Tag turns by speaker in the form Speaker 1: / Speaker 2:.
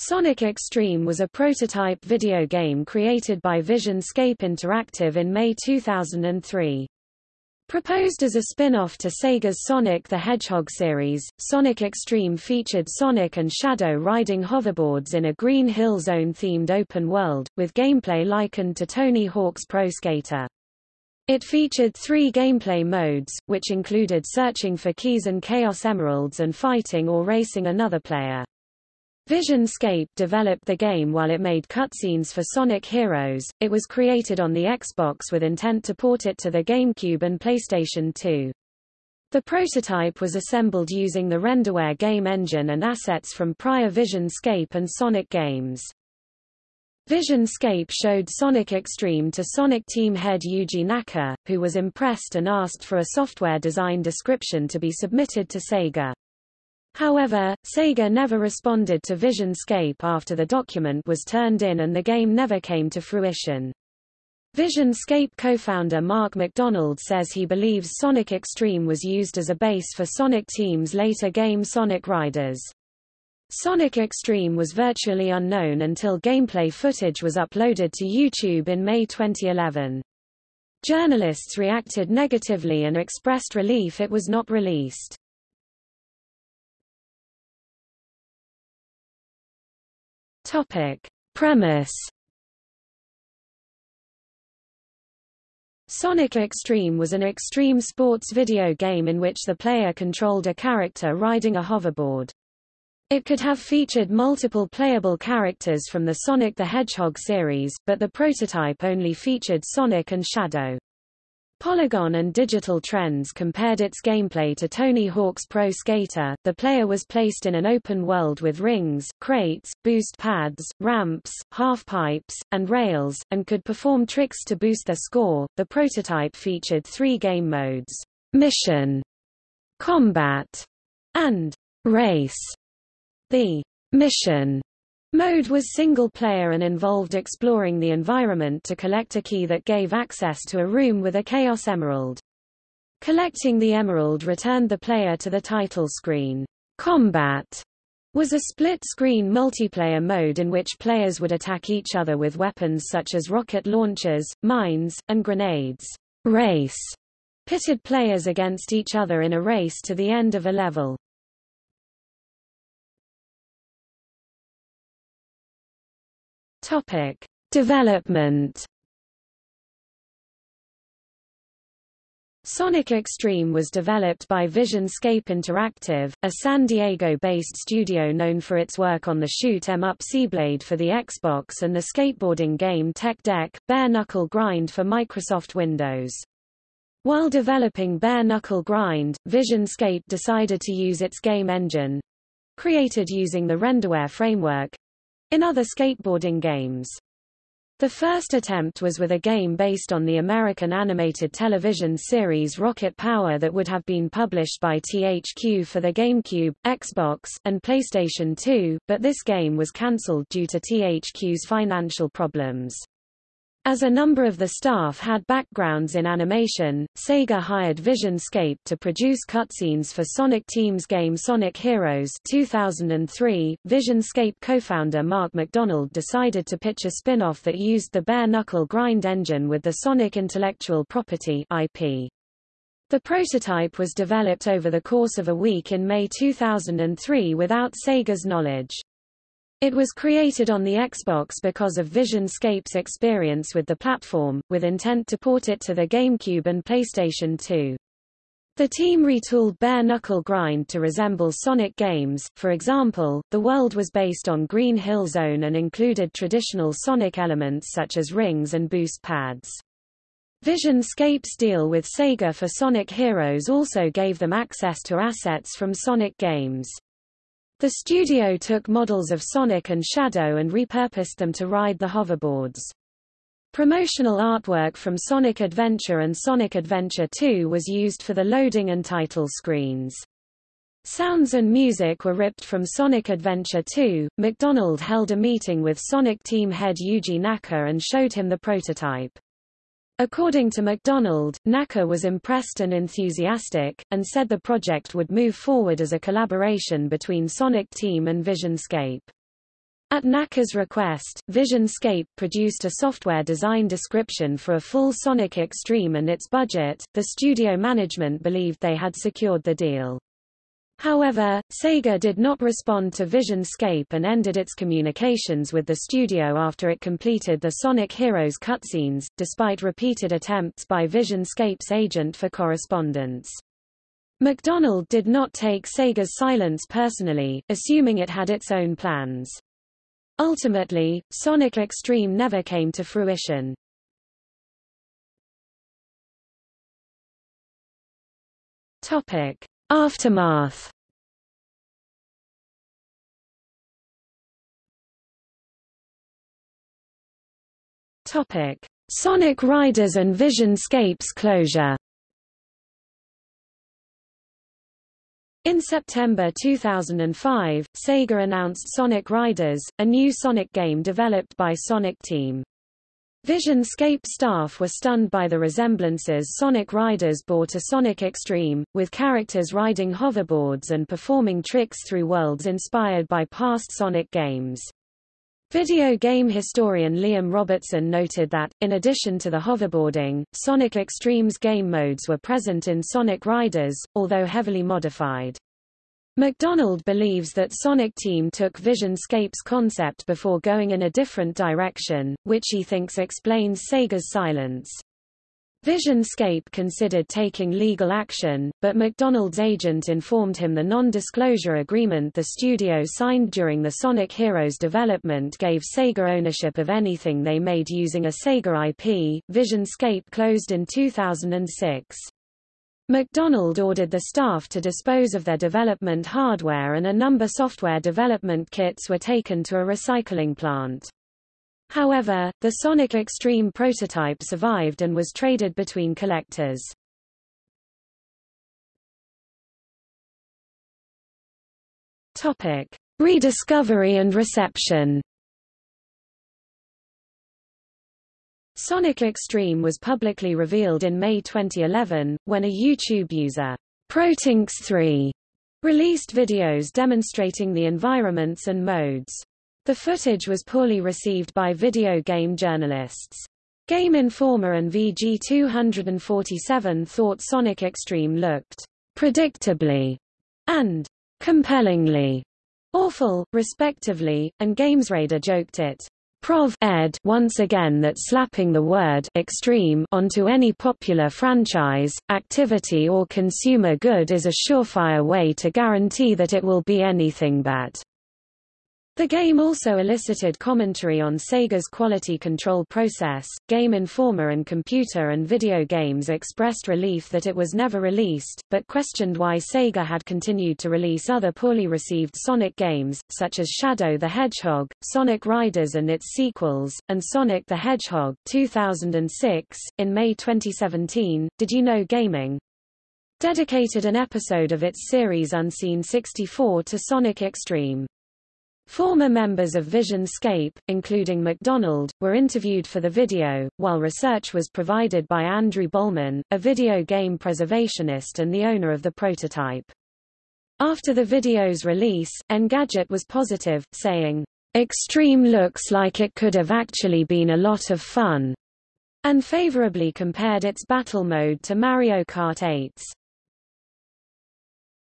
Speaker 1: Sonic X-treme was a prototype video game created by Visionscape Interactive in May 2003. Proposed as a spin-off to Sega's Sonic the Hedgehog series, Sonic X-treme featured Sonic and Shadow riding hoverboards in a Green Hill Zone-themed open world, with gameplay likened to Tony Hawk's Pro Skater. It featured three gameplay modes, which included searching for keys and Chaos Emeralds and fighting or racing another player. Visionscape developed the game while it made cutscenes for Sonic Heroes. It was created on the Xbox with intent to port it to the GameCube and PlayStation 2. The prototype was assembled using the Renderware game engine and assets from prior Visionscape and Sonic games. Visionscape showed Sonic X-treme to Sonic team head Yuji Naka, who was impressed and asked for a software design description to be submitted to Sega. However, Sega never responded to Visionscape after the document was turned in and the game never came to fruition. Visionscape co-founder Mark McDonald says he believes Sonic X-treme was used as a base for Sonic Team's later game Sonic Riders. Sonic X-treme was virtually unknown until gameplay footage was uploaded to YouTube in May 2011. Journalists reacted negatively and expressed relief it was not released. Topic. Premise Sonic X-treme was an extreme sports video game in which the player controlled a character riding a hoverboard. It could have featured multiple playable characters from the Sonic the Hedgehog series, but the prototype only featured Sonic and Shadow. Polygon and Digital Trends compared its gameplay to Tony Hawk's Pro Skater. The player was placed in an open world with rings, crates, boost pads, ramps, half pipes, and rails, and could perform tricks to boost their score. The prototype featured three game modes: Mission, Combat, and Race. The Mission Mode was single-player and involved exploring the environment to collect a key that gave access to a room with a Chaos Emerald. Collecting the emerald returned the player to the title screen. Combat was a split-screen multiplayer mode in which players would attack each other with weapons such as rocket launchers, mines, and grenades. Race pitted players against each other in a race to the end of a level. Topic: Development. Sonic X-treme was developed by Visionscape Interactive, a San Diego-based studio known for its work on the Shoot 'em Up Seablade for the Xbox and the skateboarding game Tech Deck, Bare Knuckle Grind for Microsoft Windows. While developing Bare Knuckle Grind, Visionscape decided to use its game engine, created using the Renderware framework, in other skateboarding games. The first attempt was with a game based on the American animated television series Rocket Power that would have been published by THQ for the GameCube, Xbox, and PlayStation 2, but this game was cancelled due to THQ's financial problems. As a number of the staff had backgrounds in animation, Sega hired Visionscape to produce cutscenes for Sonic Team's game Sonic Heroes 2003. Visionscape co-founder Mark McDonald decided to pitch a spin-off that used the bare-knuckle grind engine with the Sonic intellectual property IP. The prototype was developed over the course of a week in May 2003 without Sega's knowledge. It was created on the Xbox because of Visionscape's experience with the platform, with intent to port it to the GameCube and PlayStation 2. The team retooled Bare Knuckle Grind to resemble Sonic games, for example, the world was based on Green Hill Zone and included traditional Sonic elements such as rings and boost pads. Visionscape's deal with Sega for Sonic Heroes also gave them access to assets from Sonic games. The studio took models of Sonic and Shadow and repurposed them to ride the hoverboards. Promotional artwork from Sonic Adventure and Sonic Adventure 2 was used for the loading and title screens. Sounds and music were ripped from Sonic Adventure 2. McDonald held a meeting with Sonic team head Yuji Naka and showed him the prototype. According to McDonald, Naka was impressed and enthusiastic, and said the project would move forward as a collaboration between Sonic Team and Visionscape. At Naka's request, VisionScape produced a software design description for a full Sonic X-treme and its budget. The studio management believed they had secured the deal. However, Sega did not respond to VisionScape and ended its communications with the studio after it completed the Sonic Heroes cutscenes, despite repeated attempts by VisionScape's agent for correspondence. McDonald did not take Sega's silence personally, assuming it had its own plans. Ultimately, Sonic X-treme never came to fruition. Topic: Aftermath. Topic: Sonic Riders and VisionScape's closure. In September 2005, Sega announced Sonic Riders, a new Sonic game developed by Sonic Team. VisionScape staff were stunned by the resemblances Sonic Riders bore to Sonic X-treme, with characters riding hoverboards and performing tricks through worlds inspired by past Sonic games. Video game historian Liam Robertson noted that, in addition to the hoverboarding, Sonic X-treme's game modes were present in Sonic Riders, although heavily modified. McDonald believes that Sonic Team took VisionScape's concept before going in a different direction, which he thinks explains Sega's silence. VisionScape considered taking legal action, but McDonald's agent informed him the non-disclosure agreement the studio signed during the Sonic Heroes development gave Sega ownership of anything they made using a Sega IP. VisionScape closed in 2006. McDonald ordered the staff to dispose of their development hardware and a number software development kits were taken to a recycling plant. However, the Sonic X-treme prototype survived and was traded between collectors. Topic: Rediscovery and reception. Sonic X-treme was publicly revealed in May 2011, when a YouTube user, Protinx3, released videos demonstrating the environments and modes. The footage was poorly received by video game journalists. Game Informer and VG247 thought Sonic X-treme looked predictably and compellingly awful, respectively, and GamesRadar joked it Prov ed once again that slapping the word extreme onto any popular franchise, activity or consumer good is a surefire way to guarantee that it will be anything but. The game also elicited commentary on Sega's quality control process. Game Informer and Computer and Video Games expressed relief that it was never released, but questioned why Sega had continued to release other poorly received Sonic games, such as Shadow the Hedgehog, Sonic Riders and its sequels, and Sonic the Hedgehog 2006. In May 2017, Did You Know Gaming? dedicated an episode of its series Unseen 64 to Sonic X-treme. Former members of VisionScape, including McDonald, were interviewed for the video, while research was provided by Andrew Borman, a video game preservationist and the owner of the prototype. After the video's release, Engadget was positive, saying, X-treme looks like it could have actually been a lot of fun, and favorably compared its battle mode to Mario Kart 8's